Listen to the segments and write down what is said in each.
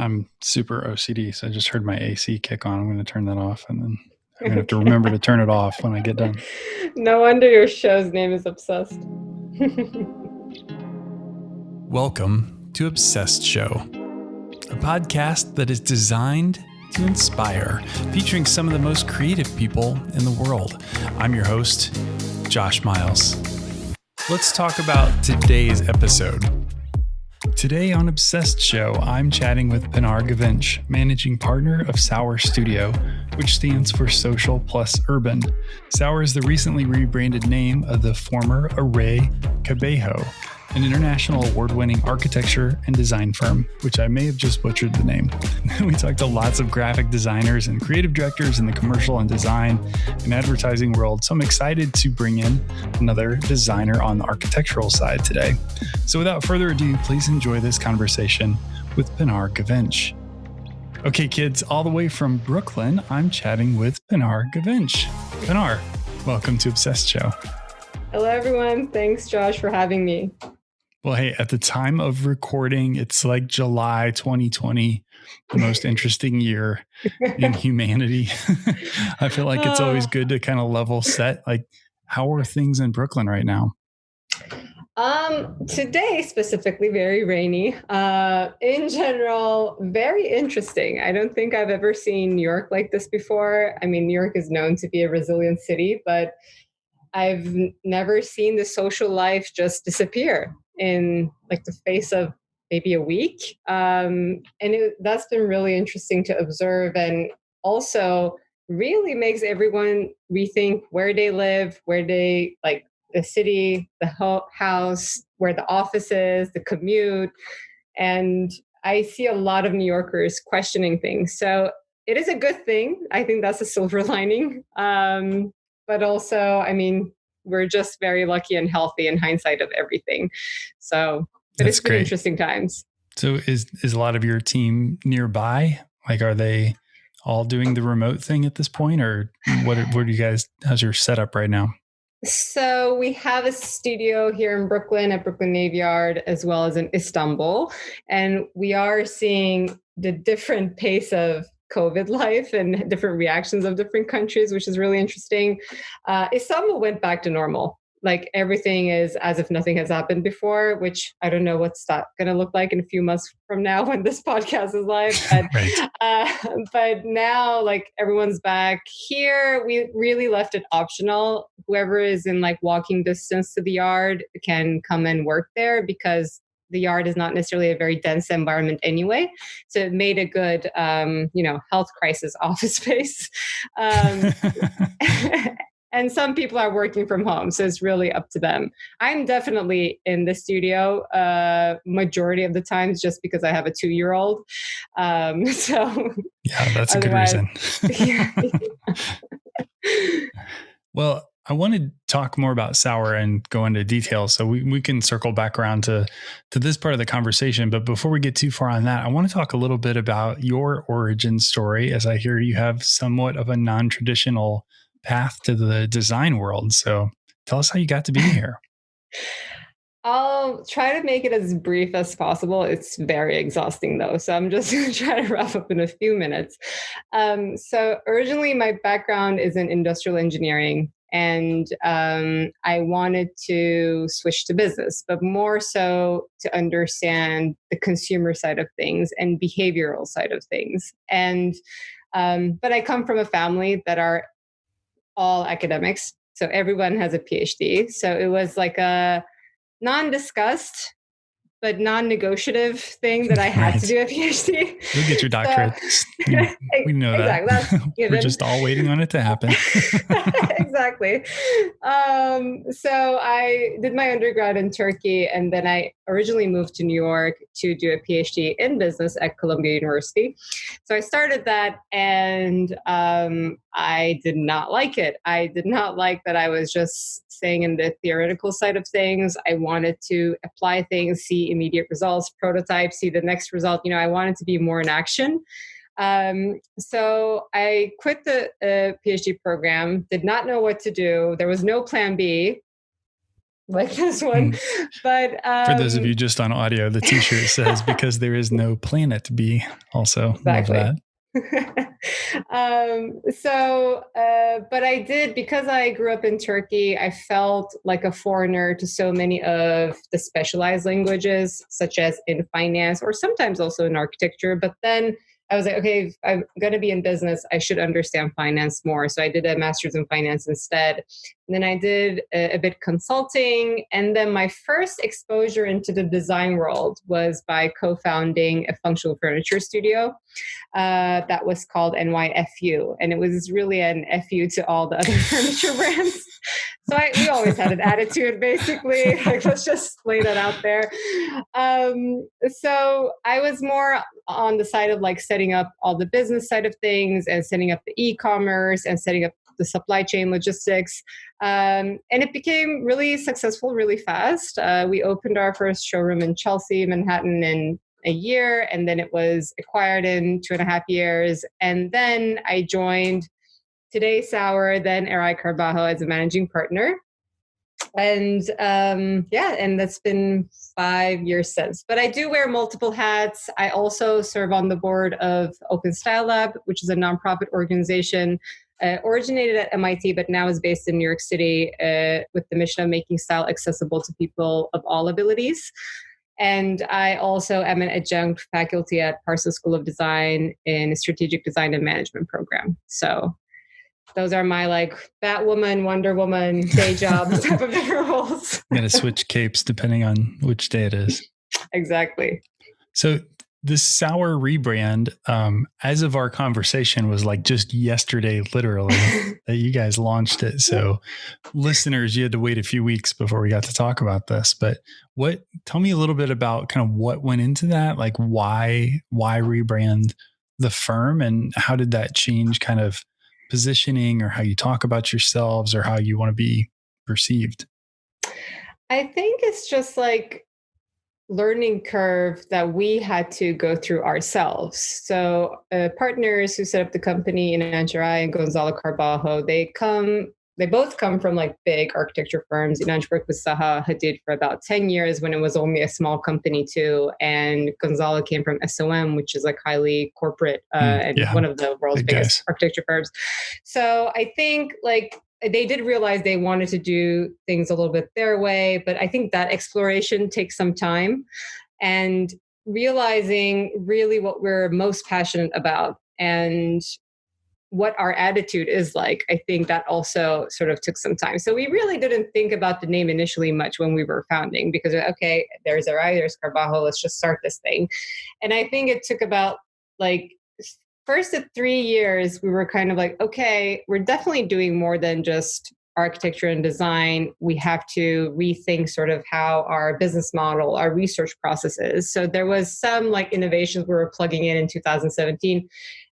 I'm super OCD, so I just heard my AC kick on. I'm going to turn that off, and then I'm going to have to remember to turn it off when I get done. No wonder your show's name is Obsessed. Welcome to Obsessed Show, a podcast that is designed to inspire, featuring some of the most creative people in the world. I'm your host, Josh Miles. Let's talk about today's episode. Today on Obsessed Show, I'm chatting with Pinar Guvenc, managing partner of Sour Studio, which stands for Social Plus Urban. Sour is the recently rebranded name of the former Eray Carbajo, an international award winning architecture and design firm, which I may have just butchered the name. we talked to lots of graphic designers and creative directors in the commercial and design and advertising world, so I'm excited to bring in another designer on the architectural side today. So without further ado, please enjoy this conversation with Pinar Guvenc. Okay, kids, all the way from Brooklyn, I'm chatting with Pinar Guvenc. Pinar, welcome to Obsessed Show. Hello, everyone. Thanks, Josh, for having me. Well, hey, at the time of recording, it's like July 2020, the most interesting year in humanity. I feel like it's always good to kind of level set. Like, how are things in Brooklyn right now? Um, today specifically, very rainy. Uh, in general, very interesting. I don't think I've ever seen New York like this before. I mean, New York is known to be a resilient city, but I've never seen the social life just disappear in like the face of maybe a week. Um, and it, that's been really interesting to observe and also really makes everyone rethink where they live, where they like the city, the ho- house, where the office is, the commute. And I see a lot of New Yorkers questioning things. So it is a good thing. I think that's a silver lining. Um, but also, I mean, we're just very lucky and healthy in hindsight of everything. So, but That's it's been great. interesting times. So, is is a lot of your team nearby? Like, are they all doing the remote thing at this point, or what? What do you guys? How's your setup right now? So we have a studio here in Brooklyn at Brooklyn Navy Yard, as well as in Istanbul, and we are seeing the different pace of COVID life and different reactions of different countries, which is really interesting. Uh, Istanbul went back to normal. Like everything is as if nothing has happened before, which I don't know what's that going to look like in a few months from now when this podcast is live. But, right. uh, but now, like everyone's back here. We really left it optional. Whoever is in like walking distance to the yard can come and work there because the yard is not necessarily a very dense environment anyway. So it made a good, um, you know, health crisis office space. Um, and some people are working from home, so it's really up to them. I'm definitely in the studio uh, majority of the times just because I have a two-year-old. Um, so yeah, that's a good reason. yeah. well, I want to talk more about sour and go into details, so we, we can circle back around to to this part of the conversation. But before we get too far on that, I want to talk a little bit about your origin story, as I hear you have somewhat of a non traditional path to the design world. So tell us how you got to be here. I'll try to make it as brief as possible. It's very exhausting though, so I'm just going to try to wrap up in a few minutes. Um, so, originally, my background is in industrial engineering and um, I wanted to switch to business, but more so to understand the consumer side of things and behavioral side of things. And um, but I come from a family that are all academics, so everyone has a PhD. So it was like a non-discussed but non-negotiative thing that I had right. to do a PhD. You'll get your doctorate. So, we know exactly, that. We're just all waiting on it to happen. exactly. Um, so I did my undergrad in Turkey, and then I originally moved to New York to do a PhD in business at Columbia University. So I started that, and um, I did not like it. I did not like that I was just staying in the theoretical side of things. I wanted to apply things, see immediate results, prototype, see the next result. You know, I wanted to be more in action. Um, so I quit the uh, PhD program, did not know what to do. There was no plan B. like this one. Mm. But um, for those of um, you just on audio, the T-shirt says "Because there is no planet B." Also, exactly. um, so, uh, but I did because I grew up in Turkey. I felt like a foreigner to so many of the specialized languages, such as in finance or sometimes also in architecture. But then I was like, okay, I'm going to be in business. I should understand finance more. So I did a master's in finance instead. And then I did a, a, bit consulting. And then my first exposure into the design world was by co founding a functional furniture studio uh, that was called NYFU. And it was really an FU to all the other furniture brands. So I, we always had an attitude, basically. Like, let's just lay that out there. Um, so I was more on the side of like setting up all the business side of things and setting up the e-commerce and setting up the supply chain logistics. Um, and it became really successful really fast. Uh, we opened our first showroom in Chelsea, Manhattan in a year, and then it was acquired in two and a half years. And then I joined Today Sour, then Eray Carbajo as a managing partner. And um, yeah, and that's been five years since. But I do wear multiple hats. I also serve on the board of Open Style Lab, which is a nonprofit organization uh, originated at MIT, but now is based in New York City uh, with the mission of making style accessible to people of all abilities. And I also am an adjunct faculty at Parsons School of Design in a strategic design and management program. So those are my like Batwoman, Wonder Woman, day jobs type of roles. I'm gonna switch capes depending on which day it is. Exactly. So this sour rebrand, um, as of our conversation, was like just yesterday, literally, that you guys launched it. So, listeners, you had to wait a few weeks before we got to talk about this. But what? Tell me a little bit about kind of what went into that. Like, why why rebrand the firm, and how did that change kind of positioning or how you talk about yourselves or how you want to be perceived? I think it's just like learning curve that we had to go through ourselves. So uh, partners who set up the company in Inanç Eray and Gonzalo Carbajo, they come they both come from like big architecture firms. Inanç worked with Zaha Hadid for about 10 years when it was only a small company too. And Gonzalo came from SOM, which is like highly corporate uh, mm, and yeah. one of the world's big biggest guys. architecture firms. So I think like they did realize they wanted to do things a little bit their way, but I think that exploration takes some time and realizing really what we're most passionate about and what our attitude is like, I think that also sort of took some time. So we really didn't think about the name initially much when we were founding because, okay, there's Eray, there's Carbajo, let's just start this thing. And I think it took about like first of three years, we were kind of like, okay, we're definitely doing more than just architecture and design, we have to rethink sort of how our business model, our research processes. So there was some like innovations we were plugging in in 2017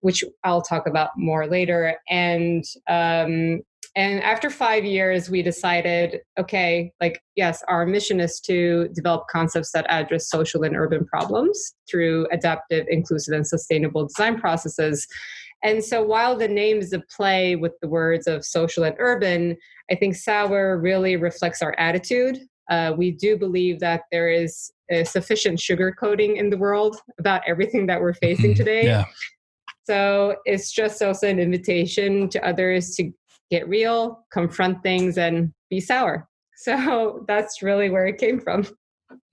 which I'll talk about more later. And um, and after five years, we decided, okay, like yes, our mission is to develop concepts that address social and urban problems through adaptive, inclusive, and sustainable design processes. And so while the name is a play with the words of social and urban, I think Sour really reflects our attitude. Uh, we do believe that there is a sufficient sugarcoating in the world about everything that we're facing mm-hmm. today. Yeah. So it's just also an invitation to others to get real, confront things, and be sour. So that's really where it came from.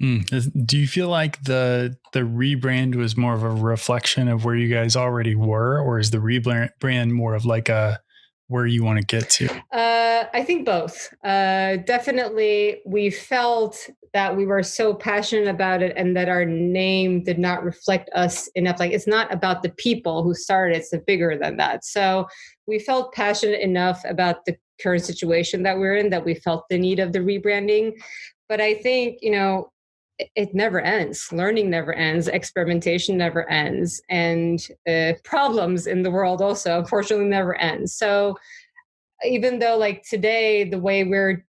Mm. Do you feel like the the rebrand was more of a reflection of where you guys already were, or is the rebrand more of like a where you want to get to? Uh, I think both. Uh, definitely, we felt that we were so passionate about it and that our name did not reflect us enough. Like, it's not about the people who started, it's bigger than that. So, we felt passionate enough about the current situation that we're in that we felt the need of the rebranding. But I think, you know, it never ends. Learning never ends. Experimentation never ends. And uh, problems in the world also, unfortunately, never end. So even though, like today, the way we're,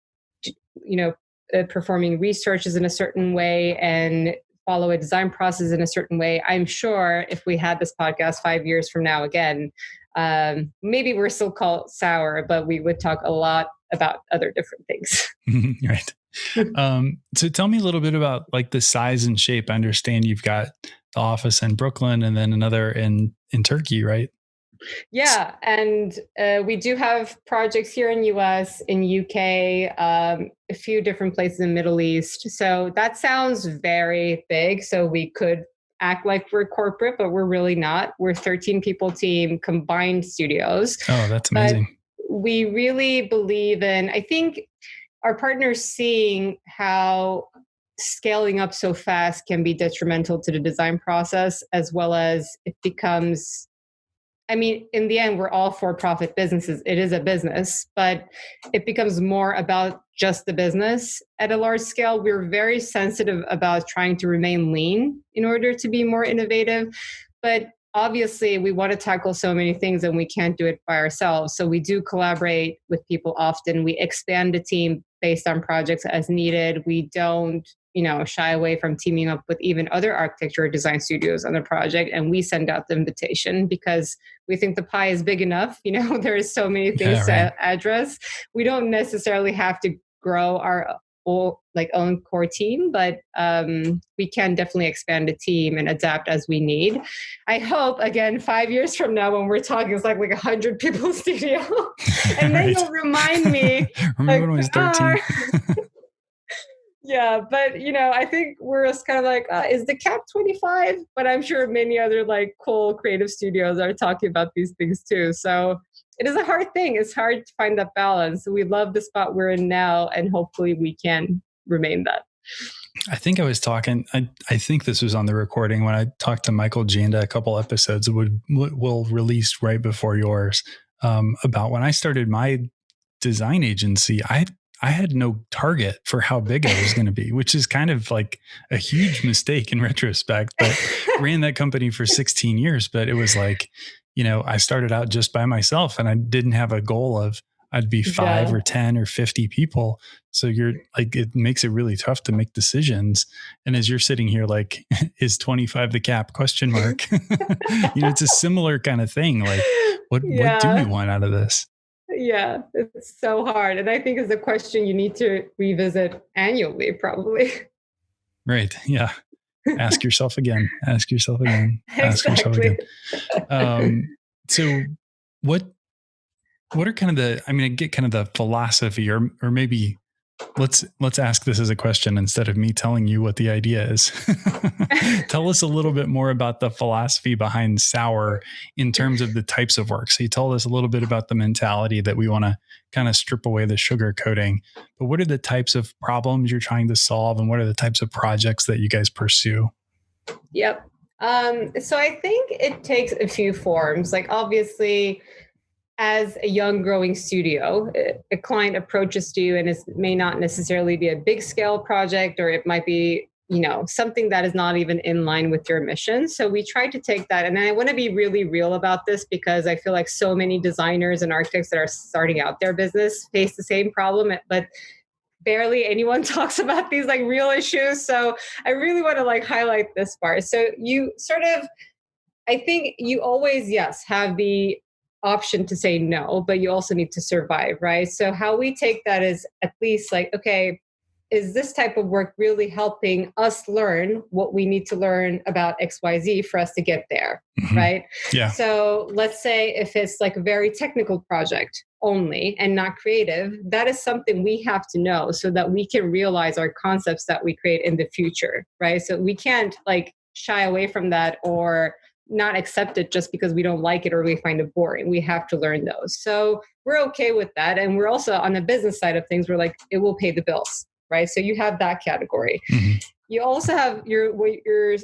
you know, uh, performing research is in a certain way and follow a design process in a certain way, I'm sure if we had this podcast five years from now again, um, maybe we're still called sour, but we would talk a lot about other different things. right. um, so tell me a little bit about like the size and shape. I understand you've got the office in Brooklyn and then another in in Turkey, right? Yeah, and uh, we do have projects here in US, in UK, um, a few different places in Middle East. So that sounds very big. So we could act like we're corporate, but we're really not. We're 13 people team, combined studios. Oh, that's amazing. But we really believe in. I think our partners seeing how scaling up so fast can be detrimental to the design process as well as it becomes I mean, in the end, we're all for profit businesses. It is a business, but it becomes more about just the business at a large scale. We're very sensitive about trying to remain lean in order to be more innovative. But obviously we want to tackle so many things and we can't do it by ourselves so we do collaborate with people often we expand the team based on projects as needed. We don't you know shy away from teaming up with even other architecture or design studios on the project and we send out the invitation because we think the pie is big enough. You know there's so many things yeah, right. to address. We don't necessarily have to grow our or like own core team, but um, we can definitely expand the team and adapt as we need. I hope again five years from now when we're talking, it's like like a hundred people studio, and then right. you'll remind me. Remember like, when I was thirteen? yeah, but you know, I think we're just kind of like, uh, is the cap twenty five? But I'm sure many other like cool creative studios are talking about these things too. So it is a hard thing. It's hard to find that balance. We love the spot we're in now, and hopefully we can remain that. I think I was talking. I, I think this was on the recording when I talked to Michael Janda a couple episodes would will released right before yours um, about when I started my design agency. I I had no target for how big I was going to be, which is kind of like a huge mistake in retrospect. But ran that company for 16 years, but it was like you know, I started out just by myself and I didn't have a goal of I'd be five yeah. or 10 or 50 people. So you're like, it makes it really tough to make decisions. And as you're sitting here, like, is 25 the cap question mark? you know, it's a similar kind of thing. Like, what, yeah. what do we want out of this? Yeah, it's so hard. And I think it's a question you need to revisit annually, probably. Right. Yeah ask yourself again. Ask yourself again. Ask yourself again. Um, so what what are kind of the i mean i get kind of the philosophy or or maybe let's let's ask this as a question instead of me telling you what the idea is. Tell us a little bit more about the philosophy behind sour in terms of the types of work. So you told us a little bit about the mentality that we want to kind of strip away the sugar coating but what are the types of problems you're trying to solve and what are the types of projects that you guys pursue? Yep. Um, so i think it takes a few forms. Like obviously as a young growing studio, a client approaches to you and it may not necessarily be a big scale project or it might be you know something that is not even in line with your mission. So we try to take that and i want to be really real about this because i feel like so many designers and architects that are starting out their business face the same problem eh, but barely anyone talks about these like real issues. So i really want to like highlight this part. So you sort of i think you always yes have the option to say no, but you also need to survive, right? So, how we take that is at least like, okay, is this type of work really helping us learn what we need to learn about XYZ for us to get there, mm-hmm. right? Yeah. So, let's say if it's like a very technical project only and not creative, that is something we have to know so that we can realize our concepts that we create in the future, right? So, we can't like shy away from that or not accept it just because we don't like it or we find it boring. We have to learn those. So we're okay with that. And we're also on the business side of things, we're like, it will pay the bills, right? So you have that category. Mm-hmm. You also have your your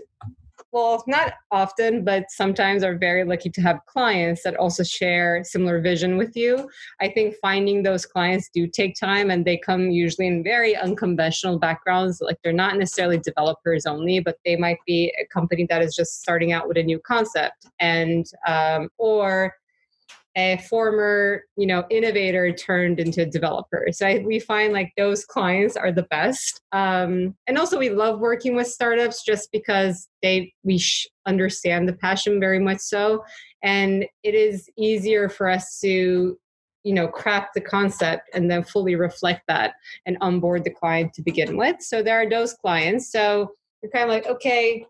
well, not often, but sometimes are very lucky to have clients that also share similar vision with you. I think finding those clients do take time and they come usually in very unconventional backgrounds. Like they're not necessarily developers only, but they might be a company that is just starting out with a new concept and, um, or a former you know innovator turned into developer. So I, we find like those clients are the best. Um, and also we love working with startups just because they we sh- understand the passion very much so. And it is easier for us to you know craft the concept and then fully reflect that and onboard the client to begin with. So there are those clients. So you're kind of like okay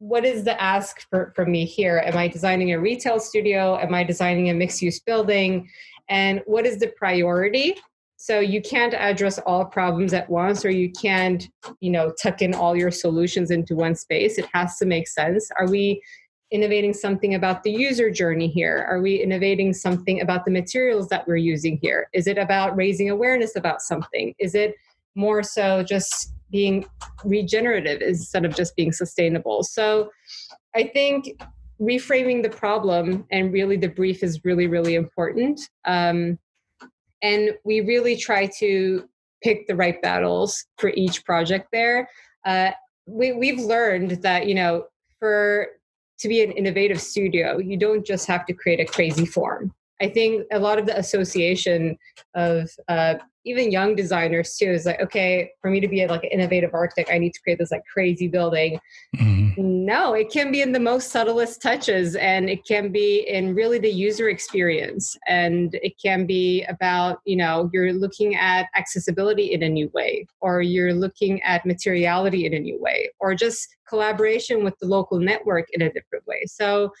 what is the ask for, me here? Am i designing a retail studio? Am i designing a mixed use building? And what is the priority? So you can't address all problems at once or you can't you know tuck in all your solutions into one space. It has to make sense. Are we innovating something about the user journey here? Are we innovating something about the materials that we're using here? Is it about raising awareness about something? Is it more so just being regenerative instead of just being sustainable. So i think reframing the problem and really the brief is really really important. Um, and we really try to pick the right battles for each project there. Uh, we, we've learned that you know for to be an innovative studio you don't just have to create a crazy form i think a lot of the association of uh, even young designers too is like okay for me to be like an innovative architect i need to create this like crazy building mm-hmm. no it can be in the most subtlest touches and it can be in really the user experience and it can be about you know you're looking at accessibility in a new way or you're looking at materiality in a new way or just collaboration with the local network in a different way so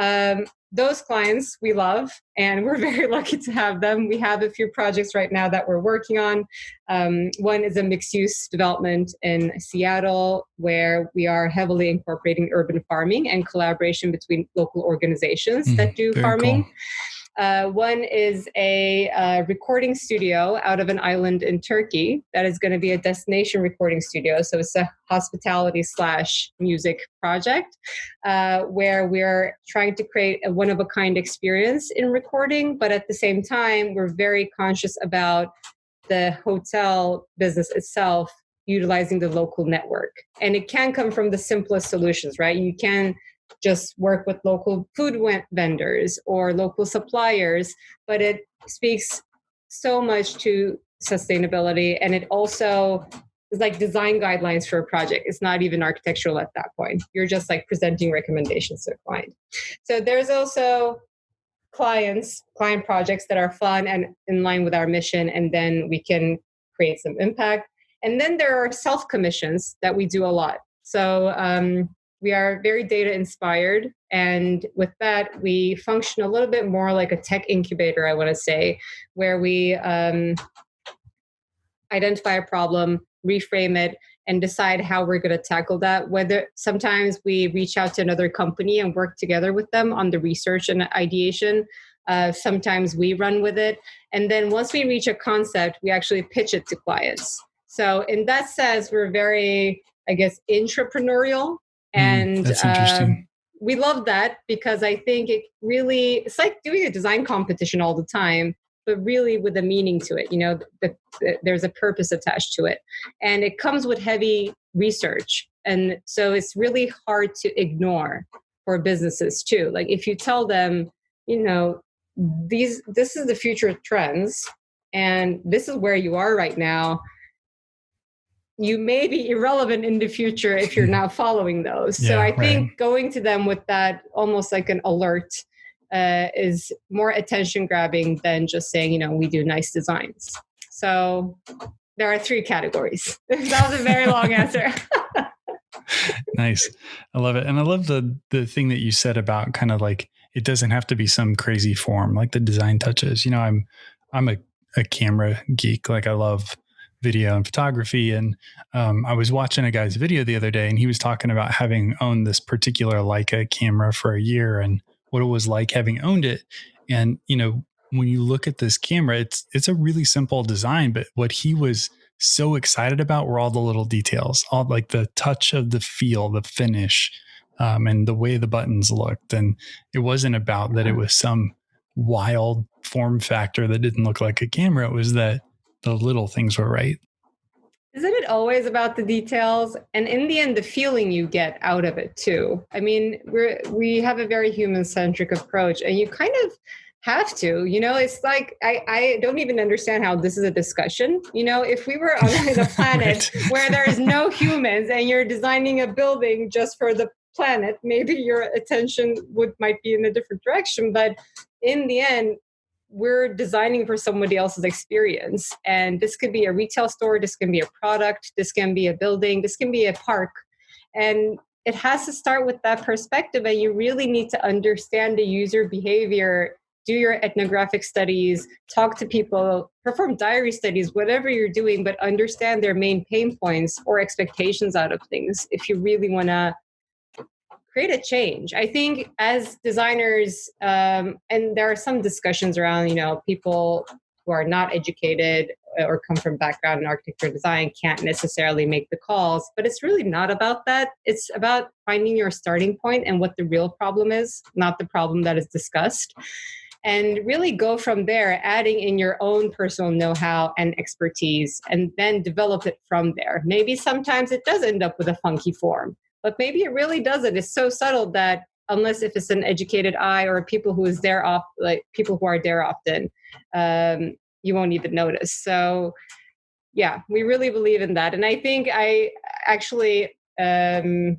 um, those clients we love and we're very lucky to have them. We have a few projects right now that we're working on. Um, one is a mixed use development in seattle where we are heavily incorporating urban farming and collaboration between local organizations mm, that do farming. cool. Uh, one is a uh, recording studio out of an island in Turkey that is going to be a destination recording studio. So it's a hospitality slash music project uh, where we're trying to create a one of a kind experience in recording, but at the same time, we're very conscious about the hotel business itself utilizing the local network. And it can come from the simplest solutions, right? You can just work with local food vendors or local suppliers, but it speaks so much to sustainability and it also is like design guidelines for a project. It's not even architectural at that point. You're just like presenting recommendations to a client. So there's also clients, client projects that are fun and in line with our mission, and then we can create some impact. And then there are self commissions that we do a lot. So um, we are very data inspired. And with that, we function a little bit more like a tech incubator, I want to say, where we um, identify a problem, reframe it, and decide how we're going to tackle that. Whether sometimes we reach out to another company and work together with them on the research and ideation. Uh, sometimes we run with it. And then once we reach a concept, we actually pitch it to clients. So, in that sense, we're very, I guess, entrepreneurial and that's interesting. Um, we love that because I think it really it's like doing a design competition all the time, but really with a meaning to it. You know, the, the, there's a purpose attached to it, and it comes with heavy research, and so it's really hard to ignore for businesses too. Like if you tell them, you know, these this is the future trends, and this is where you are right now you may be irrelevant in the future if you're not following those. Yeah, so I think right. going to them with that almost like an alert uh, is more attention grabbing than just saying, you know, we do nice designs. So there are three categories. that was a very long answer. nice. I love it. And I love the the thing that you said about kind of like it doesn't have to be some crazy form like the design touches. You know, I'm I'm a, a camera geek. Like I love video and photography. And um, I was watching a guy's video the other day, and he was talking about having owned this particular Leica camera for a year and what it was like having owned it. And you know, when you look at this camera, it's it's a really simple design, but what he was so excited about were all the little details, all like the touch of the feel, the finish, um, and the way the buttons looked. And it wasn't about that it was some wild form factor that didn't look like a camera. It was that the little things were right. Isn't it always about the details? And in the end, the feeling you get out of it too. I mean, we're we have a very human centric approach, and you kind of have to you know it's like I, I don't even understand how this is a discussion you know if we were on a planet right. where there is no humans and you're designing a building just for the planet maybe your attention would might be in a different direction but in the end we're designing for somebody else's experience. And this could be a retail store, this can be a product, this can be a building, this can be a park. And it has to start with that perspective. And you really need to understand the user behavior, do your ethnographic studies, talk to people, perform diary studies, whatever you're doing, but understand their main pain points or expectations out of things if you really want to create a change. I think as designers, um, and there are some discussions around, you know, people who are not educated or come from background in architecture design can't necessarily make the calls, but it's really not about that. It's about finding your starting point and what the real problem is, not the problem that is discussed. And really go from there, adding in your own personal know how and expertise, and then develop it from there. Maybe sometimes it does end up with a funky form but maybe it really doesn't. It's so subtle that unless if it's an educated eye or people who is there off like people who are there often, um, you won't even notice. So yeah, we really believe in that. And I think I actually um,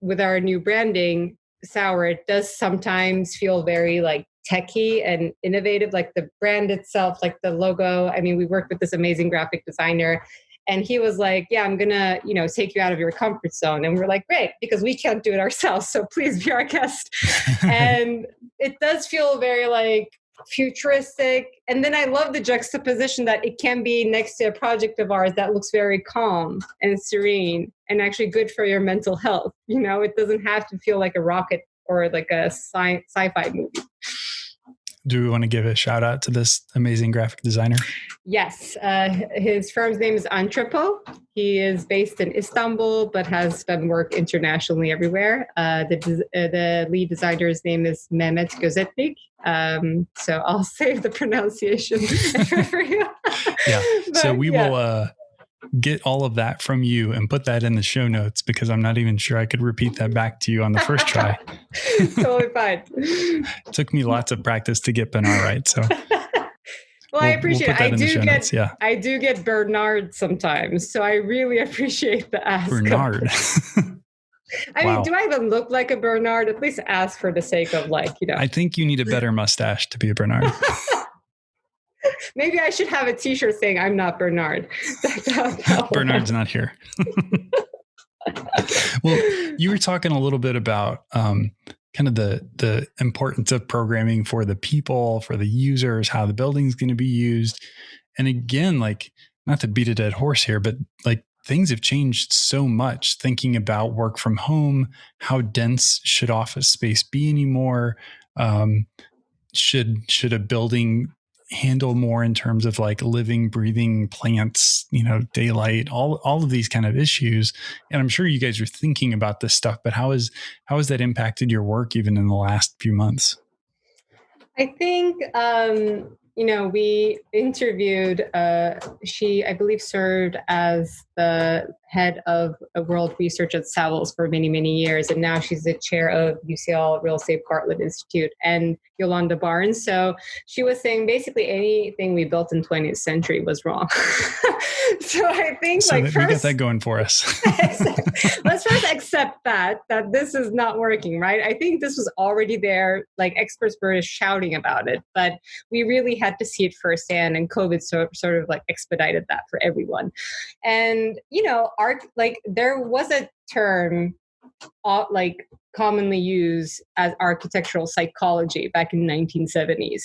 with our new branding, Sour, it does sometimes feel very like techy and innovative, like the brand itself, like the logo. I mean, we worked with this amazing graphic designer and he was like yeah i'm gonna you know take you out of your comfort zone. And we're like great because we can't do it ourselves so please be our guest. And it does feel very like futuristic. And then i love the juxtaposition that it can be next to a project of ours that looks very calm and serene and actually good for your mental health you know? It doesn't have to feel like a rocket or like a sci- sci-fi movie do we want to give a shout out to this amazing graphic designer? Yes. Uh, his firm's name is Antrepo. He is based in Istanbul, but has done work internationally everywhere. Uh, the, uh, the lead designer's name is Mehmet Gözetlik. Um, so I'll save the pronunciation for you. yeah. But, so we yeah. will uh, get all of that from you and put that in the show notes because I'm not even sure I could repeat that back to you on the first try. totally fine. it took me lots of practice to get Bernard right. So well, I appreciate we'll it. I do get notes, yeah. I do get Bernard sometimes. So I really appreciate the ask. Bernard. I wow. mean, do I even look like a Bernard? At least ask for the sake of like, you know. I think you need a better mustache to be a Bernard. Maybe I should have a T-shirt saying "I'm not Bernard." Bernard's not here. well, you were talking a little bit about um, kind of the the importance of programming for the people, for the users, how the building's going to be used, and again, like not to beat a dead horse here, but like things have changed so much thinking about work from home how dense should office space be anymore um, should should a building handle more in terms of like living breathing plants you know daylight all all of these kind of issues. And i'm sure you guys are thinking about this stuff but how is how has that impacted your work even in the last few months? I think um you know, we interviewed, uh, she, I believe, served as the head of world research at Savills for many, many years. And now she's the chair of UCL Real Estate Bartlett Institute and Yolanda Barnes. So she was saying basically anything we built in 20th century was wrong. so I think so like first, we got that going for us. let's first accept that, that this is not working, right? I think this was already there. Like experts were shouting about it, but we really had to see it firsthand and covid sort, sort of like expedited that for everyone and you know art like there was a term uh, like commonly used as architectural psychology back in 1970s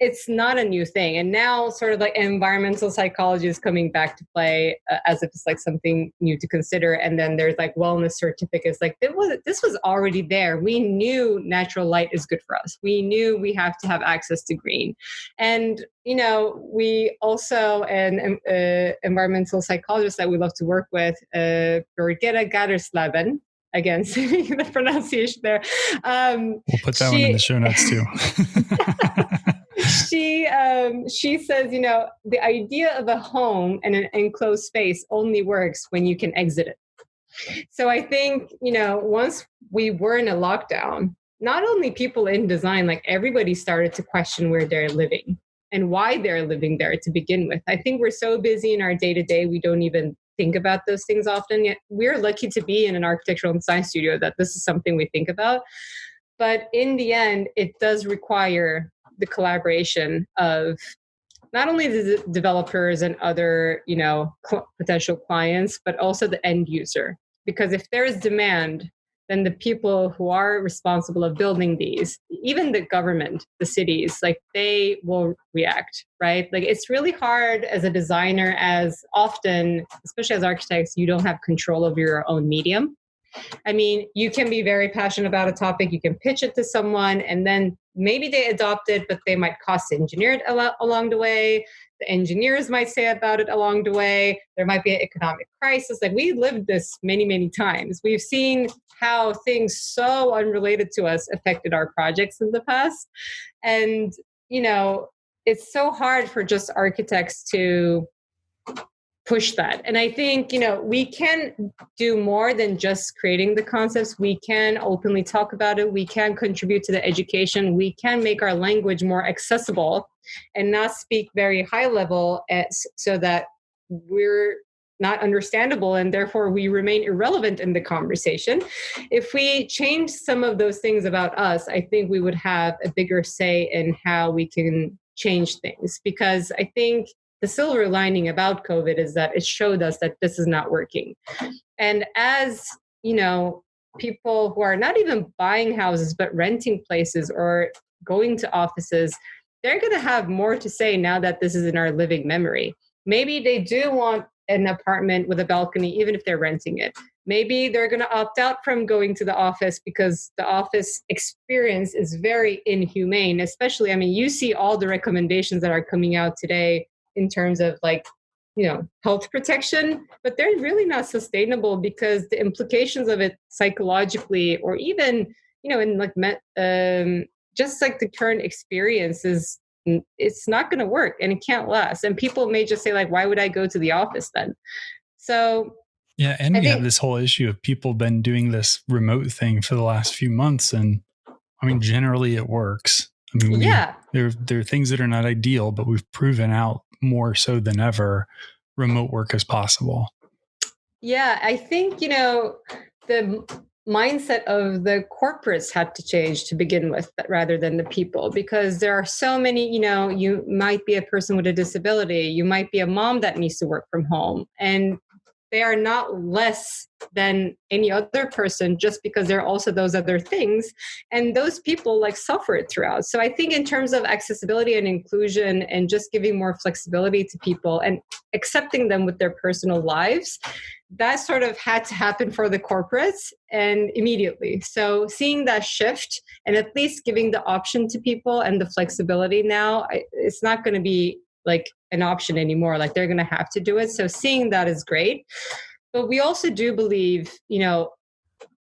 it's not a new thing. And now sort of like environmental psychology is coming back to play uh, as if it's like something new to consider. And then there's like wellness certificates. Like it was this was already there. We knew natural light is good for us. We knew we have to have access to green. And you know we also and uh, environmental psychologists that we love to work with uh, Birgitta Gatersleben again the pronunciation there um, we'll put that she, one in the show notes too she um, she says you know the idea of a home and an enclosed space only works when you can exit it. So i think you know once we were in a lockdown not only people in design like everybody started to question where they're living and why they're living there to begin with. I think we're so busy in our day to day we don't even think about those things often yet. We're lucky to be in an architectural and design studio that this is something we think about. But in the end it does require the collaboration of not only the developers and other you know cl- potential clients but also the end user. Because if there is demand then the people who are responsible of building these even the government the cities like they will react right? Like it's really hard as a designer as often especially as architects you don't have control over your own medium. I mean you can be very passionate about a topic you can pitch it to someone and then maybe they adopt it but they might cost engineer it along the way the engineers might say about it along the way. There might be an economic crisis. Like we lived this many, many times. We've seen how things so unrelated to us affected our projects in the past. And, you know, it's so hard for just architects to push that. And I think, you know, we can do more than just creating the concepts. We can openly talk about it. We can contribute to the education. We can make our language more accessible and not speak very high level eh, as, so that we're not understandable and therefore we remain irrelevant in the conversation. If we change some of those things about us, I think we would have a bigger say in how we can change things because I think the silver lining about COVID is that it showed us that this is not working. And as, you know, people who are not even buying houses but renting places or going to offices, they're going to have more to say now that this is in our living memory. Maybe they do want an apartment with a balcony, even if they're renting it. Maybe they're going to opt out from going to the office because the office experience is very inhumane. Especially, I mean, you see all the recommendations that are coming out today in terms of like, you know, health protection, but they're really not sustainable because the implications of it psychologically, or even, you know, in like um, just like the current experience is it's not going to work and it can't last. And people may just say like why would i go to the office then? So yeah and I we think, have this whole issue of people been doing this remote thing for the last few months and i mean generally it works. I mean we, yeah. there, there are things that are not ideal but we've proven out more so than ever remote work is possible. Yeah i think you know the mindset of the corporates had to change to begin with rather than the people because there are so many you know you might be a person with a disability you might be a mom that needs to work from home and they are not less than any other person just because they're also those other things and those people like suffer it throughout so i think in terms of accessibility and inclusion and just giving more flexibility to people and accepting them with their personal lives that sort of had to happen for the corporates and immediately. So seeing that shift and at least giving the option to people and the flexibility now, it's not going to be like an option anymore. Like they're going to have to do it. So seeing that is great. But we also do believe, you know,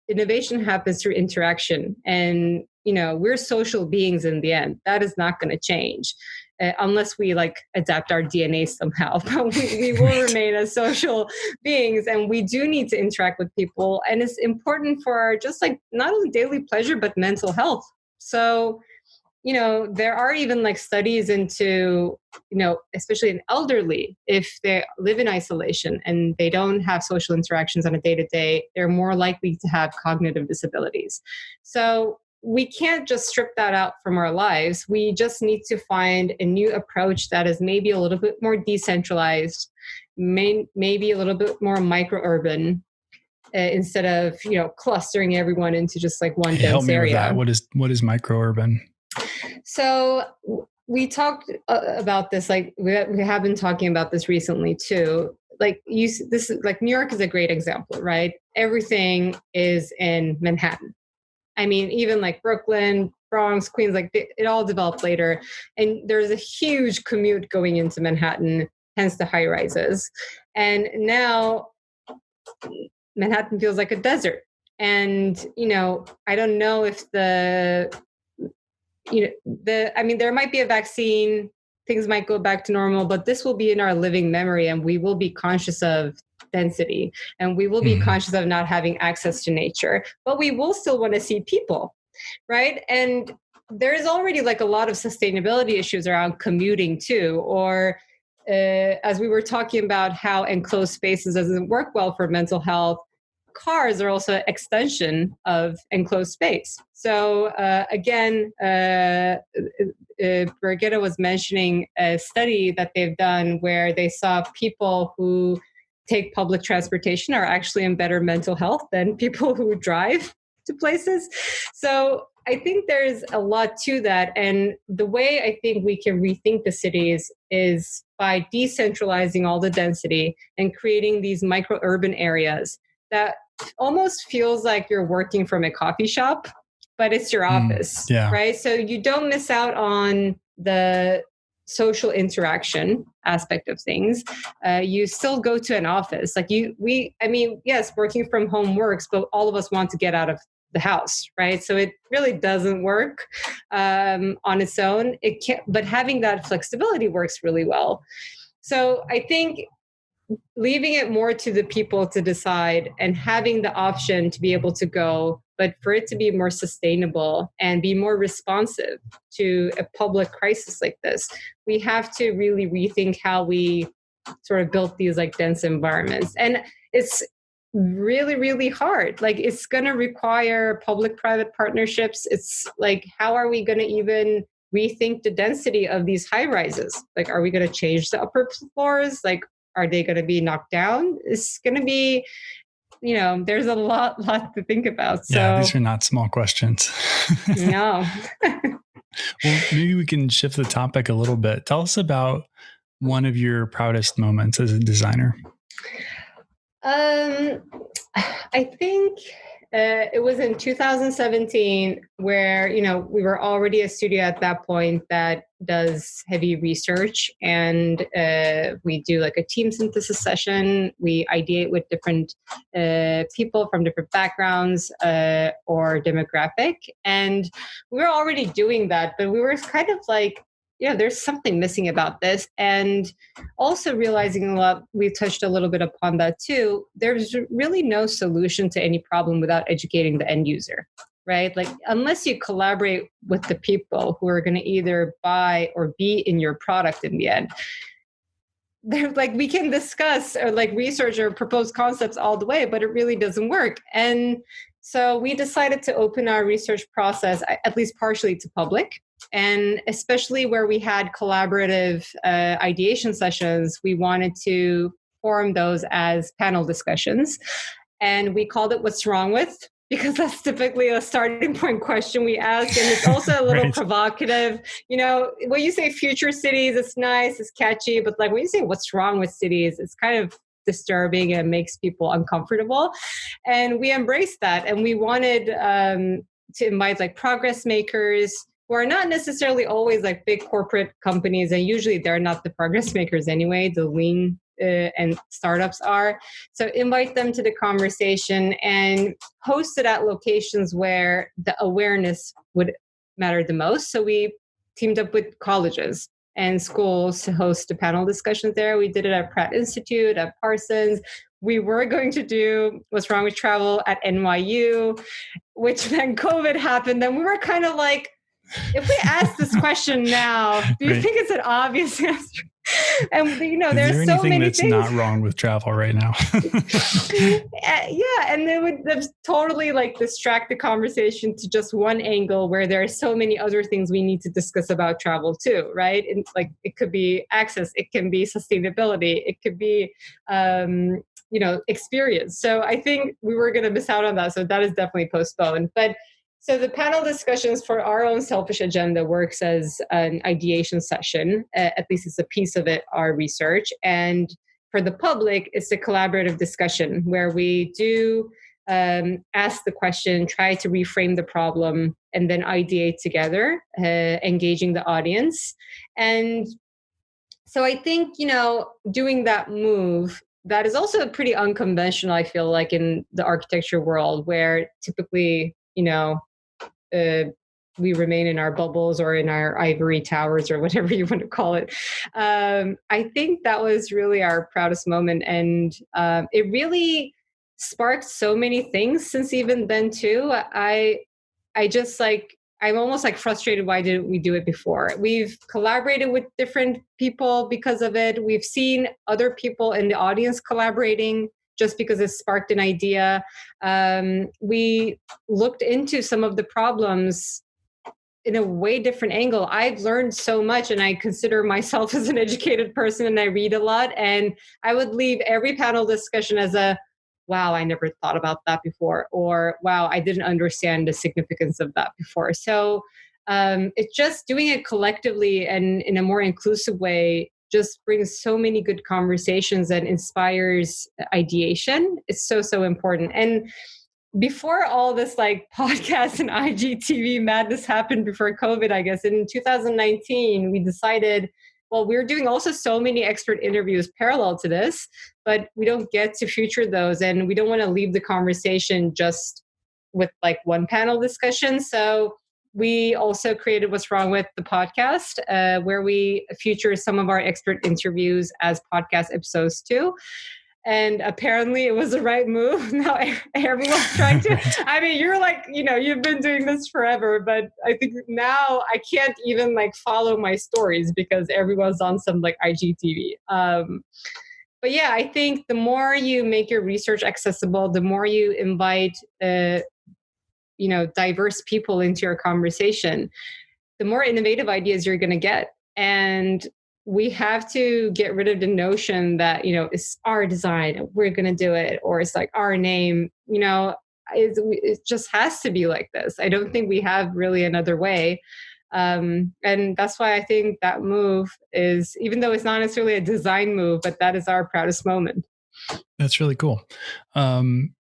innovation happens through interaction and you know we're social beings in the end that is not going to change uh, unless we like adapt our DNA somehow. But we, we will remain as social beings and we do need to interact with people. And it's important for our just like not only daily pleasure, but mental health. So, you know, there are even like studies into, you know, especially in elderly, if they live in isolation and they don't have social interactions on a day to day, they're more likely to have cognitive disabilities. So, we can't just strip that out from our lives. We just need to find a new approach that is maybe a little bit more decentralized, may, maybe a little bit more micro urban. Uh, instead of you know clustering everyone into just like one dense help me area. What is what is micro urban? So we talked uh, about this like we, we have been talking about this recently too like you this is like new york is a great example right everything is in manhattan I mean, even like Brooklyn, Bronx, Queens, like it all developed later. And there's a huge commute going into Manhattan, hence the high rises. And now Manhattan feels like a desert. And, you know, I don't know if the, you know, the, I mean, there might be a vaccine, things might go back to normal, but this will be in our living memory and we will be conscious of density and we will be mm-hmm. conscious of not having access to nature but we will still want to see people right and there's already like a lot of sustainability issues around commuting too or uh, as we were talking about how enclosed spaces doesn't work well for mental health cars are also an extension of enclosed space. So uh, again, uh, uh, Brigitte was mentioning a study that they've done where they saw people who take public transportation are actually in better mental health than people who drive to places. So I think there's a lot to that. And the way I think we can rethink the cities is by decentralizing all the density and creating these micro urban areas that almost feels like you're working from a coffee shop, but it's your hmm, office. Mm, yeah. Right. So you don't miss out on the social interaction aspect of things uh, you still go to an office like you we i mean yes working from home works but all of us want to get out of the house right so it really doesn't work um, on its own it can't but having that flexibility works really well so i think leaving it more to the people to decide and having the option to be able to go but for it to be more sustainable and be more responsive to a public crisis like this we have to really rethink how we sort of built these like dense environments. And it's really really hard. Like it's going to require public private partnerships. It's like how are we going to even rethink the density of these high rises like are we going to change the upper floors? Like are they going to be knocked down? It's going to be you know there's a lot lot to think about so yeah these are not small questions. No. Well maybe we can shift the topic a little bit. Tell us about one of your proudest moments as a designer. Um, I think uh, it was in 2017 where you know we were already a studio at that point that does heavy research and uh, we do like a team synthesis session. We ideate with different uh, people from different backgrounds uh, or demographic. And we were already doing that but we were kind of like yeah, there's something missing about this. And also realizing a lot, we touched a little bit upon that too. There's really no solution to any problem without educating the end user, right? Like, unless you collaborate with the people who are going to either buy or be in your product in the end. They're like we can discuss or like research or propose concepts all the way, but it really doesn't work. And so we decided to open our research process, at least partially to public and especially where we had collaborative uh, ideation sessions, we wanted to form those as panel discussions. And we called it What's Wrong With? Because that's typically a starting point question we ask. And it's also a little right. provocative. You know, when you say future cities, it's nice, it's catchy, but like when you say what's wrong with cities, it's kind of disturbing and makes people uncomfortable. And we embraced that. And we wanted um, to invite like progress makers, who are not necessarily always like big corporate companies, and usually they're not the progress makers anyway. The lean uh, and startups are. So invite them to the conversation and host it at locations where the awareness would matter the most. So we teamed up with colleges and schools to host a panel discussions there. We did it at Pratt Institute, at Parsons. We were going to do what's wrong with travel at NYU, which then COVID happened. Then we were kind of like, if we ask this question now, do you think it's an obvious answer? And you know, there's there so many that's things. not wrong with travel right now. yeah, and they would totally like distract the conversation to just one angle where there are so many other things we need to discuss about travel too, right? And like it could be access, it can be sustainability, it could be um, you know experience. So I think we were going to miss out on that. So that is definitely postponed, but so the panel discussions for our own selfish agenda works as an ideation session. at least it's a piece of it, our research. And for the public, it's a collaborative discussion where we do um, ask the question, try to reframe the problem, and then ideate together, uh, engaging the audience. And so I think, you know, doing that move that is also pretty unconventional i feel like in the architecture world where typically you know uh, we remain in our bubbles or in our ivory towers or whatever you want to call it. Um, I think that was really our proudest moment, and um, it really sparked so many things since even then too. I I just like I'm almost like frustrated. Why didn't we do it before? We've collaborated with different people because of it. We've seen other people in the audience collaborating just because it sparked an idea. Um, we looked into some of the problems in a way different angle. I've learned so much and I consider myself as an educated person and I read a lot. And I would leave every panel discussion as a wow, I never thought about that before, or wow, I didn't understand the significance of that before. So um, it's just doing it collectively and in a more inclusive way just brings so many good conversations and inspires ideation. It's so, so important. And before all this like podcast and IGTV madness happened before COVID, I guess in 2019, we decided, well, we're doing also so many expert interviews parallel to this, but we don't get to feature those and we don't want to leave the conversation just with like one panel discussion. So we also created What's Wrong with the Podcast, uh, where we feature some of our expert interviews as podcast episodes too and apparently it was the right move. Now everyone's trying to. I mean, you're like, you know, you've been doing this forever, but I think now I can't even like follow my stories because everyone's on some like IGTV. Um, but yeah, I think the more you make your research accessible, the more you invite, uh, you know, diverse people into your conversation, the more innovative ideas you're going to get. And we have to get rid of the notion that you know it's our design we're going to do it or it's like our name you know it, it just has to be like this. I don't think we have really another way. Um, and that's why i think that move is even though it's not necessarily a design move but that is our proudest moment. That's really cool. Um,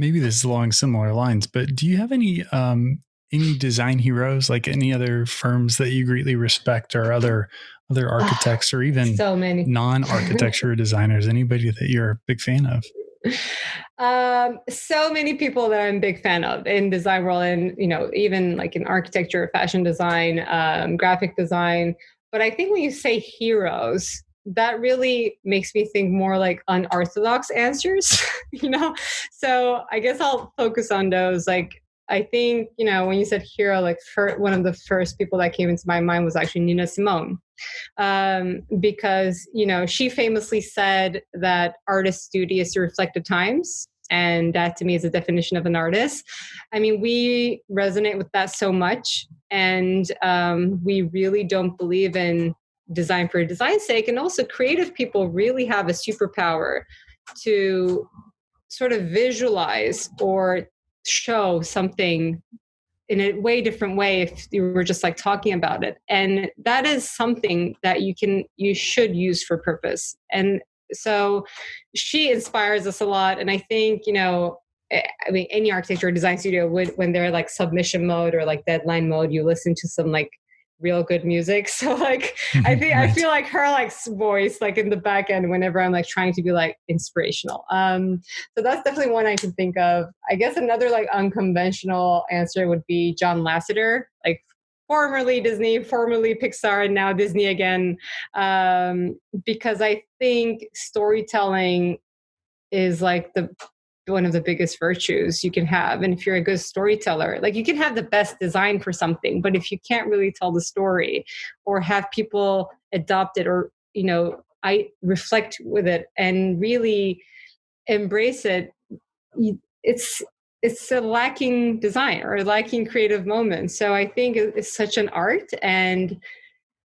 maybe this is along similar lines but do you have any um, any design heroes like any other firms that you greatly respect or other other architects or even so many. non-architecture designers? Anybody that you're a big fan of? Um, so many people that i'm a big fan of in design world and you know even like in architecture fashion design um, graphic design. But i think when you say heroes that really makes me think more like unorthodox answers you know so i guess i'll focus on those like I think, you know, when you said hero, like for, one of the first people that came into my mind was actually Nina Simone. Um, because, you know, she famously said that artist's duty is to reflect the times. And that to me is a definition of an artist. I mean, we resonate with that so much. And um, we really don't believe in design for design's sake. And also, creative people really have a superpower to sort of visualize or show something in a way different way if you were just like talking about it and that is something that you can you should use for purpose and so she inspires us a lot and i think you know i mean any architecture or design studio would when they're like submission mode or like deadline mode you listen to some like real good music. So like I think right. I feel like her like voice like in the back end whenever I'm like trying to be like inspirational. Um so that's definitely one I can think of. I guess another like unconventional answer would be John Lasseter, like formerly Disney, formerly Pixar, and now Disney again. Um because I think storytelling is like the one of the biggest virtues you can have. And if you're a good storyteller, like you can have the best design for something, but if you can't really tell the story or have people adopt it or, you know, I reflect with it and really embrace it, it's it's a lacking design or lacking creative moments. So I think it's such an art. And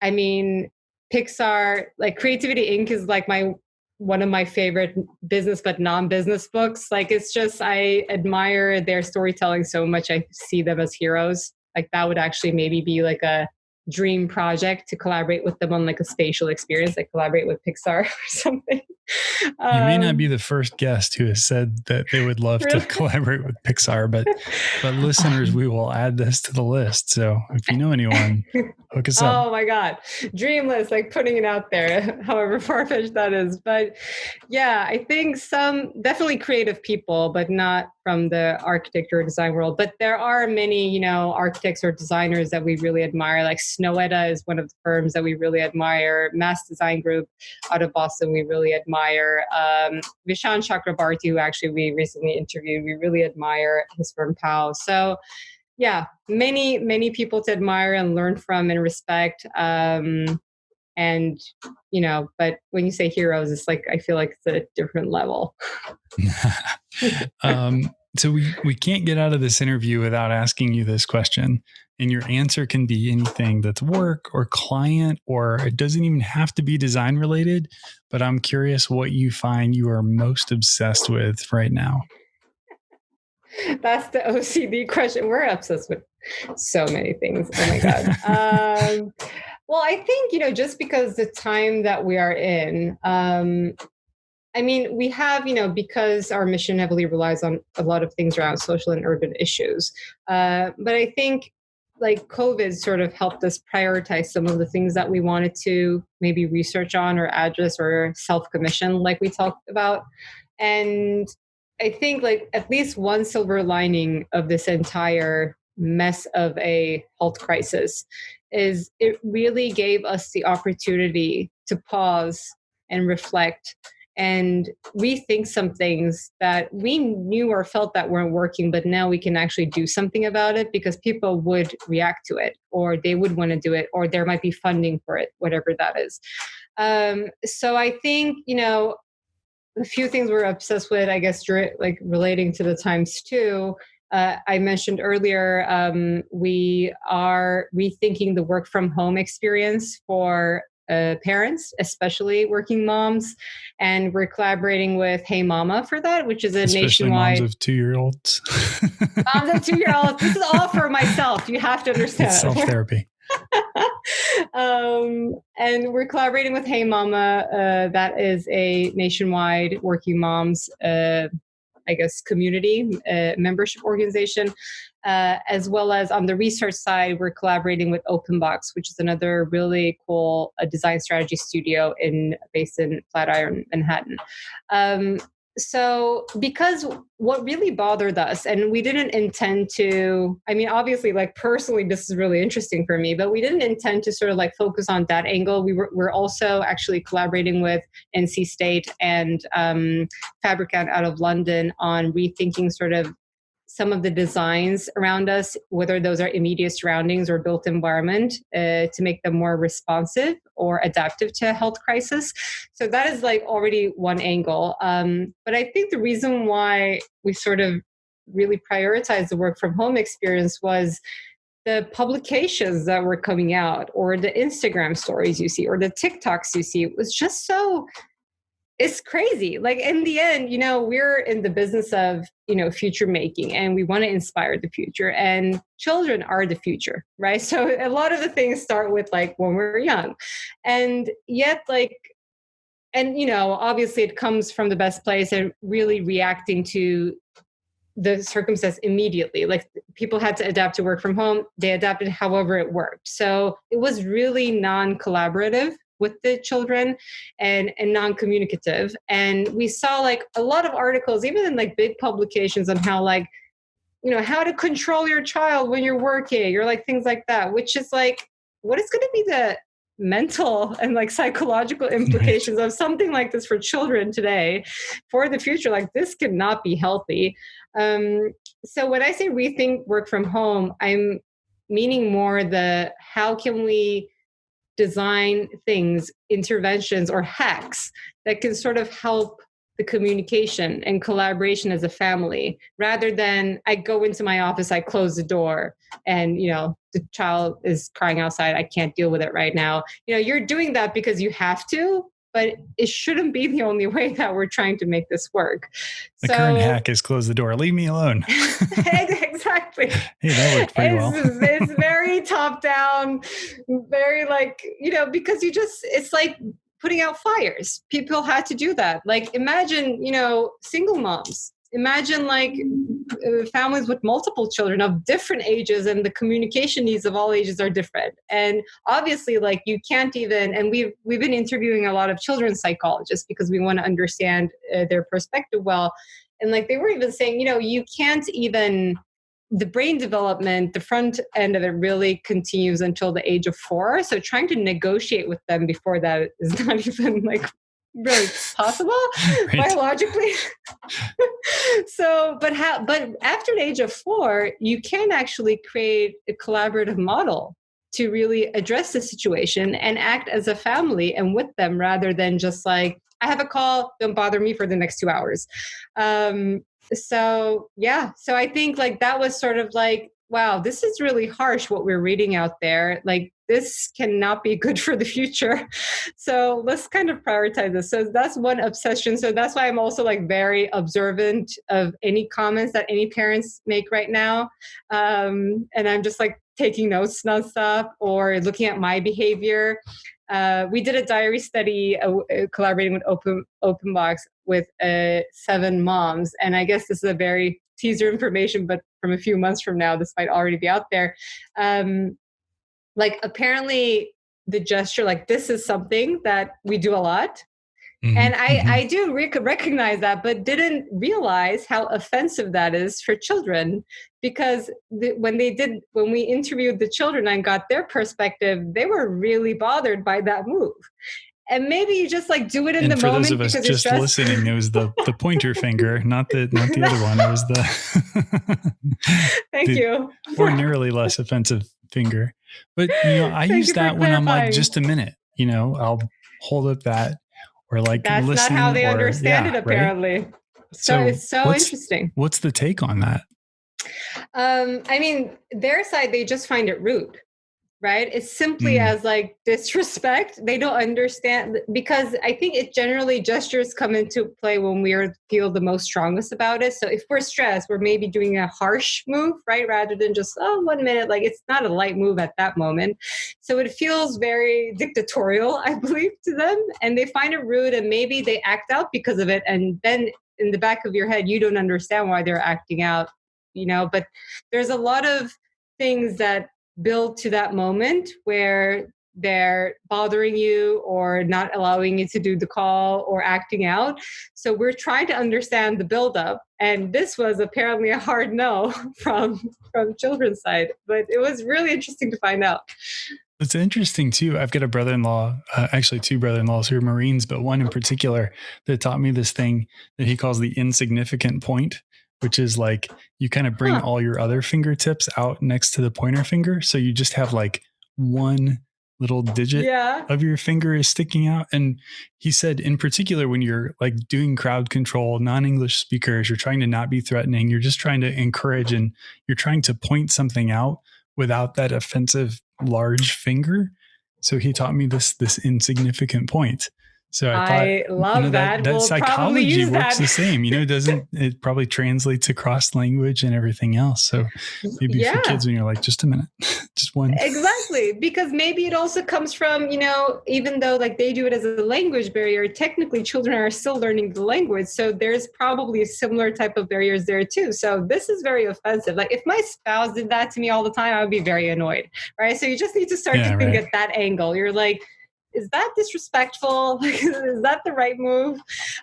I mean, Pixar, like Creativity Inc. is like my one of my favorite business but non-business books. Like it's just i admire their storytelling so much. I see them as heroes. Like that would actually maybe be like a dream project to collaborate with them on like a spatial experience like collaborate with pixar or something um, you may not um, be the first guest who has said that they would love really? to collaborate with Pixar, but but listeners, we will add this to the list. So if you know anyone, hook us up. Oh my god, dreamless, like putting it out there, however far fetched that is. But yeah, I think some definitely creative people, but not from the architecture or design world. But there are many, you know, architects or designers that we really admire. Like Snøhetta is one of the firms that we really admire. Mass Design Group out of Boston, we really admire. Um, Vishaan Chakrabarti, who actually we recently interviewed, we really admire his firm PAU. So yeah, many, many people to admire and learn from and respect. Um, and you know but when you say heroes it's like i feel like it's a different level um, so we we can't get out of this interview without asking you this question and your answer can be anything that's work or client or it doesn't even have to be design related but i'm curious what you find you are most obsessed with right now. That's the ocd question. We're obsessed with so many things. Oh my god. Um, well i think you know just because the time that we are in um, I mean, we have, you know, because our mission heavily relies on a lot of things around social and urban issues. Uh, but I think like COVID sort of helped us prioritize some of the things that we wanted to maybe research on or address or self commission, like we talked about. And I think like at least one silver lining of this entire mess of a health crisis is it really gave us the opportunity to pause and reflect and rethink some things that we knew or felt that weren't working, but now we can actually do something about it because people would react to it or they would want to do it or there might be funding for it, whatever that is. Um, so I think, you know, a few things we're obsessed with, I guess, like relating to the times too. Uh, I mentioned earlier, um, we are rethinking the work from home experience for uh, parents, especially working moms, and we're collaborating with Hey Mama for that, which is a especially nationwide. Moms of two year olds. moms of two year olds. This is all for myself. You have to understand. Self therapy. um, and we're collaborating with Hey Mama. Uh, that is a nationwide working moms uh, I guess, community uh, membership organization. Uh, as well as on the research side, we're collaborating with OpenBox, which is another really cool uh, design strategy studio in based in Flatiron, Manhattan. Um, so because what really bothered us and we didn't intend to i mean obviously like personally this is really interesting for me but we didn't intend to sort of like focus on that angle we were we're also actually collaborating with nc state and um, fabricant out of london on rethinking sort of some of the designs around us, whether those are immediate surroundings or built environment, uh, to make them more responsive or adaptive to a health crisis. So that is like already one angle. Um, but I think the reason why we sort of really prioritized the work from home experience was the publications that were coming out or the Instagram stories you see or the TikToks you see It was just so it's crazy. Like in the end you know we're in the business of you know future making and we want to inspire the future and children are the future right? So a lot of the things start with like when we're young. And yet like and you know obviously it comes from the best place and really reacting to the circumstance immediately. Like people had to adapt to work from home they adapted however it worked. So it was really non-collaborative with the children and and non-communicative. And we saw like a lot of articles even in like big publications on how like you know how to control your child when you're working or like things like that which is like what is going to be the mental and like psychological implications of something like this for children today for the future? Like this cannot be healthy. Um, so when i say rethink work from home i'm meaning more the how can we design things, interventions, or hacks that can sort of help the communication and collaboration as a family rather than I go into my office, I close the door, and you know, the child is crying outside, I can't deal with it right now. You know, you're doing that because you have to, but it shouldn't be the only way that we're trying to make this work. The so, current hack is close the door. Leave me alone. exactly. Hey, that worked pretty it's, well. it's very top down, very like, you know, because you just, it's like putting out fires. People had to do that. Like imagine, you know, single moms imagine like uh, families with multiple children of different ages and the communication needs of all ages are different. And obviously like you can't even and we've we've been interviewing a lot of children's psychologists because we want to understand uh, their perspective well. And like they were even saying you know you can't even the brain development the front end of it really continues until the age of four. So trying to negotiate with them before that is not even like really possible? Right. biologically? So but how but after the age of four you can actually create a collaborative model to really address the situation and act as a family and with them rather than just like i have a call don't bother me for the next two hours. Um, so yeah. So i think like that was sort of like wow this is really harsh what we're reading out there. Like this cannot be good for the future. So let's kind of prioritize this. So that's one obsession. So that's why i'm also like very observant of any comments that any parents make right now. Um, and i'm just like taking notes nonstop or looking at my behavior. Uh, we did a diary study uh, uh, collaborating with Open OpenBox with uh, seven moms, and I guess this is a very teaser information, but from a few months from now, this might already be out there. Um, like apparently, the gesture, like this, is something that we do a lot. Mm-hmm. And I, mm-hmm. I do rec- recognize that, but didn't realize how offensive that is for children. Because the, when they did, when we interviewed the children and got their perspective, they were really bothered by that move. And maybe you just like do it in and the for moment. For those of us just listening, it was the the pointer finger, not the not the other one. It was the. Thank the you. Ordinarily less offensive finger, but you know I use that when I'm like just a minute. You know, I'll hold up that or like that's listen not how they or, understand yeah, it apparently right? so, so, it's so what's, interesting what's the take on that um i mean their side they just find it rude right? It's simply mm. as like disrespect. They don't understand because i think it generally gestures come into play when we are feel the most strongest about it. So if we're stressed we're maybe doing a harsh move right? Rather than just oh one minute like it's not a light move at that moment. So it feels very dictatorial i believe to them and they find it rude and maybe they act out because of it and then in the back of your head you don't understand why they're acting out you know? But there's a lot of things that build to that moment where they're bothering you or not allowing you to do the call or acting out. So we're trying to understand the buildup. And this was apparently a hard no from from children's side. But it was really interesting to find out. It's interesting too. I've got a brother-in-law, uh, actually two brother-in-laws who are Marines, but one in particular that taught me this thing that he calls the insignificant point which is like you kind of bring huh. all your other fingertips out next to the pointer finger. So you just have like one little digit yeah. of your finger is sticking out. And he said, in particular, when you're like doing crowd control, non English speakers, you're trying to not be threatening, you're just trying to encourage and you're trying to point something out without that offensive large finger. So he taught me this this insignificant point. So I, I thought, love you know, that. That, that we'll psychology works that. the same. You know, doesn't it probably translates across language and everything else? So maybe yeah. for kids when you're like, just a minute, just one. Exactly, because maybe it also comes from you know, even though like they do it as a language barrier, technically children are still learning the language. So there's probably a similar type of barriers there too. So this is very offensive. Like if my spouse did that to me all the time, I would be very annoyed, right? So you just need to start yeah, to think right. at that angle. You're like is that disrespectful? is that the right move?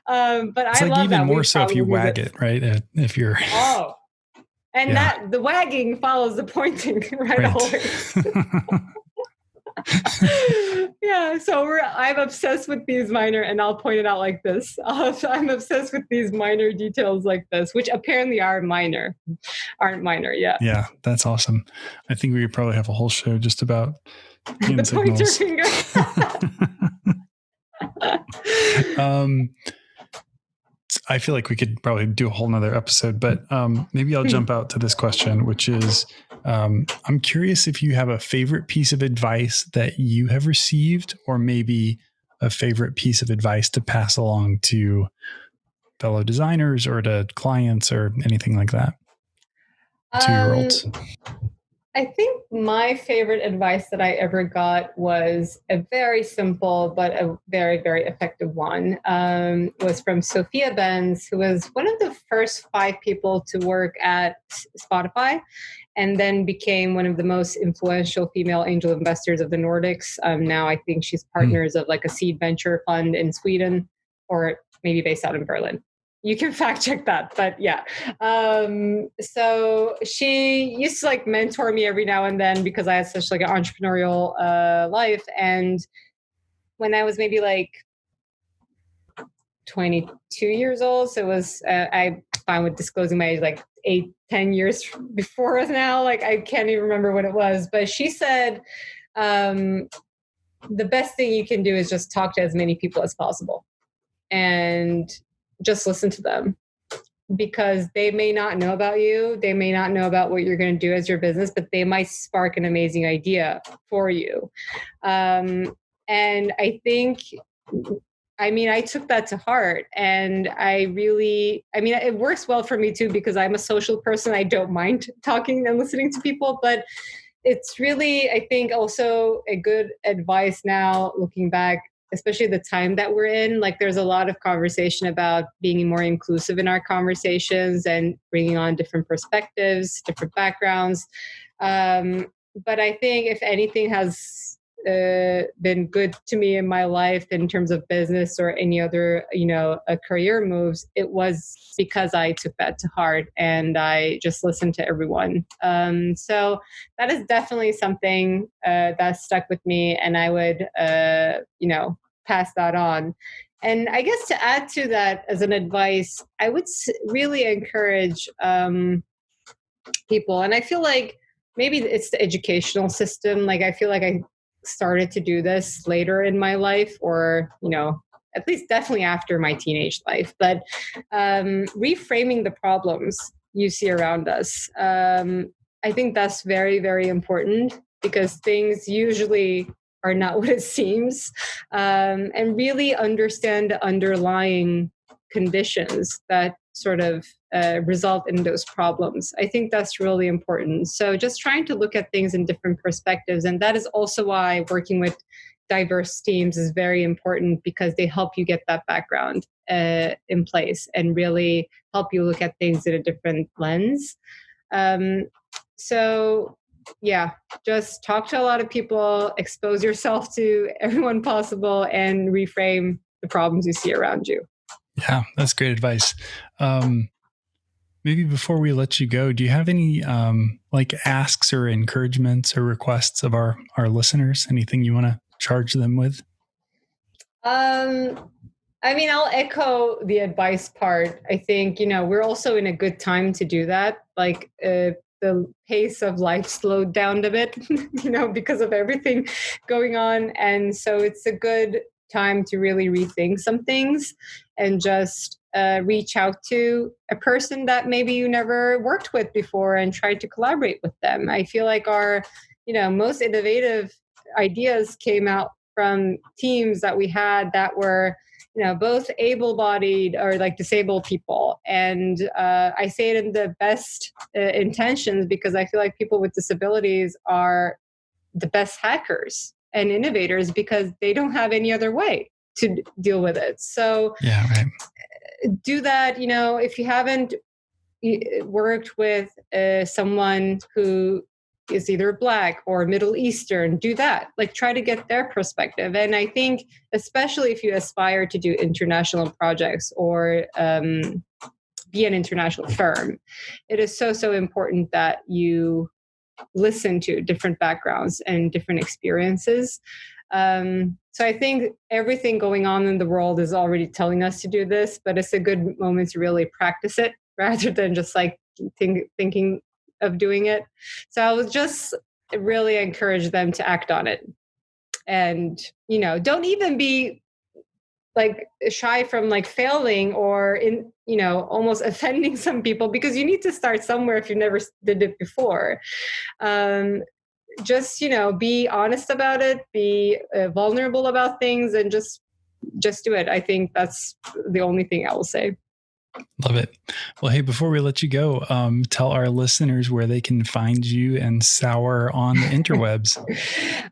Um, but it's I like love even that. more so if you wag it, right? If you're oh, and yeah. that the wagging follows the pointing, right? right. yeah, so we're I'm obsessed with these minor, and I'll point it out like this. Uh, I'm obsessed with these minor details like this, which apparently are minor, aren't minor. Yeah. Yeah, that's awesome. I think we could probably have a whole show just about the pointer finger. um, I feel like we could probably do a whole nother episode, but um, maybe I'll jump out to this question, which is um, I'm curious if you have a favorite piece of advice that you have received, or maybe a favorite piece of advice to pass along to fellow designers or to clients or anything like that. Two year olds. Um, I think my favorite advice that I ever got was a very simple but a very, very effective one. Um, was from Sophia Bendz, who was one of the first five people to work at Spotify, and then became one of the most influential female angel investors of the Nordics. Um, now I think she's hmm. partners mm. of like a seed venture fund in Sweden, or maybe based out in Berlin you can fact check that but yeah. Um, so she used to like mentor me every now and then because i had such like an entrepreneurial uh, life and when i was maybe like 22 years old so it was uh, i fine with disclosing my age like eight ten years before us now like i can't even remember what it was but she said um, the best thing you can do is just talk to as many people as possible. And just listen to them because they may not know about you they may not know about what you're going to do as your business but they might spark an amazing idea for you um, and i think I mean, I took that to heart and I really, I mean, it works well for me too because I'm a social person. I don't mind talking and listening to people, but it's really, I think, also a good advice now looking back, especially the time that we're in. Like, there's a lot of conversation about being more inclusive in our conversations and bringing on different perspectives, different backgrounds. Um, but I think if anything has uh, been good to me in my life in terms of business or any other you know a career moves it was because i took that to heart and i just listened to everyone. Um, so that is definitely something uh, that stuck with me and i would uh, you know pass that on. And i guess to add to that as an advice i would really encourage um, people and i feel like maybe it's the educational system like i feel like i started to do this later in my life or you know at least definitely after my teenage life but um, reframing the problems you see around us um, i think that's very very important because things usually are not what it seems um, and really understand the underlying conditions that sort of uh, result in those problems. I think that's really important. So just trying to look at things in different perspectives. And that is also why working with diverse teams is very important because they help you get that background uh, in place and really help you look at things in a different lens. Um, so yeah, just talk to a lot of people, expose yourself to everyone possible, and reframe the problems you see around you. Yeah, that's great advice. Um, maybe before we let you go, do you have any um, like asks or encouragements or requests of our our listeners? Anything you want to charge them with? Um, I mean, I'll echo the advice part. I think you know we're also in a good time to do that. Like uh, the pace of life slowed down a bit, you know, because of everything going on, and so it's a good time to really rethink some things and just uh, reach out to a person that maybe you never worked with before and try to collaborate with them. I feel like our, you know, most innovative ideas came out from teams that we had that were you know both able-bodied or like disabled people and uh, i say it in the best uh, intentions because i feel like people with disabilities are the best hackers and innovators because they don't have any other way to deal with it. So yeah right. do that you know if you haven't worked with uh, someone who is either black or middle eastern do that. Like try to get their perspective. And i think especially if you aspire to do international projects or um, be an international firm it is so so important that you listen to different backgrounds and different experiences um, so I think everything going on in the world is already telling us to do this, but it's a good moment to really practice it rather than just like think, thinking of doing it. So I would just really encourage them to act on it. And, you know, don't even be like shy from like failing or in you know almost offending some people because you need to start somewhere if you never did it before. Um, just you know be honest about it be uh, vulnerable about things and just just do it. I think that's the only thing i will say love it well hey before we let you go um, tell our listeners where they can find you and sour on the interwebs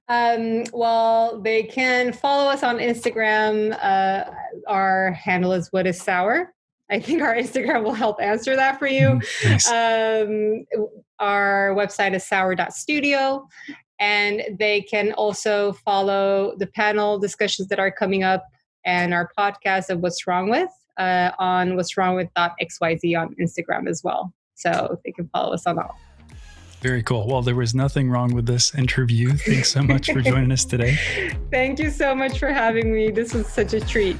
um, well they can follow us on instagram uh, our handle is what is sour I think our Instagram will help answer that for you. Mm, nice. Um, our website is sour.studio. And they can also follow the panel discussions that are coming up and our podcast of What's Wrong With uh, on What's Wrong With that XYZ on Instagram as well. So they can follow us on all. Very cool. Well, there was nothing wrong with this interview. Thanks so much for joining us today. Thank you so much for having me. This was such a treat.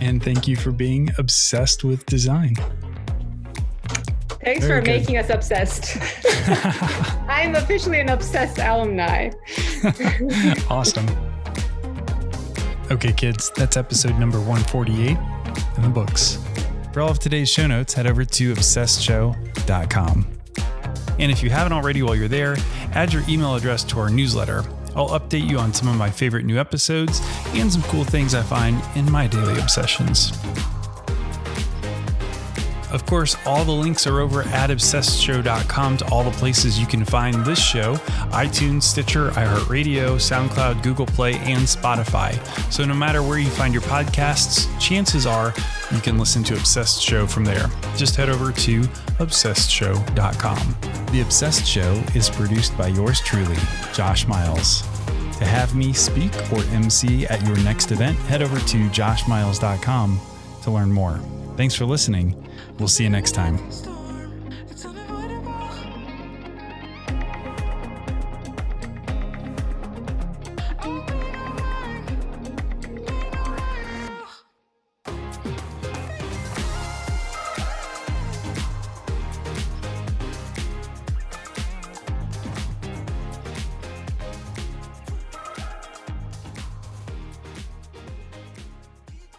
And thank you for being obsessed with design. Thanks Very for good. making us obsessed. I'm officially an obsessed alumni. awesome. Okay, kids, that's episode number 148 in the books. For all of today's show notes, head over to obsessedshow.com. And if you haven't already while you're there, add your email address to our newsletter. I'll update you on some of my favorite new episodes and some cool things I find in my daily obsessions. Of course, all the links are over at obsessedshow.com to all the places you can find this show iTunes, Stitcher, iHeartRadio, SoundCloud, Google Play, and Spotify. So no matter where you find your podcasts, chances are you can listen to Obsessed Show from there. Just head over to obsessedshow.com. The Obsessed Show is produced by yours truly, Josh Miles. To have me speak or MC at your next event, head over to joshmiles.com to learn more. Thanks for listening. We'll see you next time.